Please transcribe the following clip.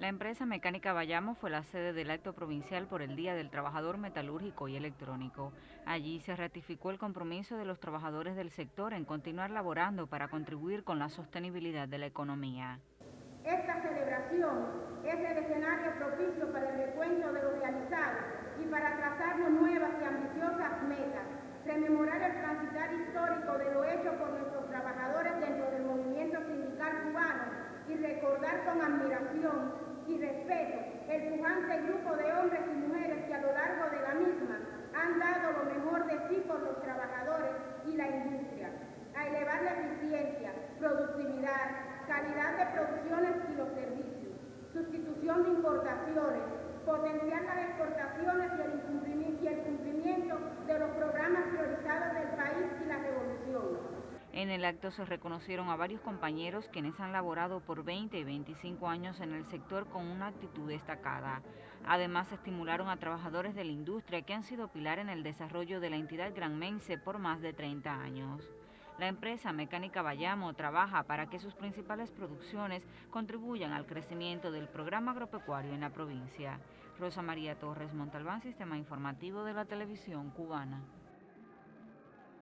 La empresa mecánica Bayamo fue la sede del acto provincial por el Día del Trabajador Metalúrgico y Electrónico. Allí se ratificó el compromiso de los trabajadores del sector en continuar laborando para contribuir con la sostenibilidad de la economía. Esta celebración es el escenario propicio para el recuento de lo realizado y para trazarnos nuevas y ambiciosas metas, rememorar el transitar histórico de lo hecho por nuestros trabajadores dentro del movimiento sindical cubano y recordar con admiración el pujante grupo de hombres y mujeres que a lo largo de la misma han dado lo mejor de sí por los trabajadores y la industria, a elevar la eficiencia, productividad, calidad de producciones y los servicios, sustitución de importaciones, potenciar las exportaciones y el cumplimiento, y el cumplimiento de los programas priorizados del país y la revolución en el acto se reconocieron a varios compañeros quienes han laborado por 20 y 25 años en el sector con una actitud destacada. Además, estimularon a trabajadores de la industria que han sido pilar en el desarrollo de la entidad granmense por más de 30 años. La empresa Mecánica Bayamo trabaja para que sus principales producciones contribuyan al crecimiento del programa agropecuario en la provincia. Rosa María Torres Montalbán, Sistema Informativo de la Televisión Cubana.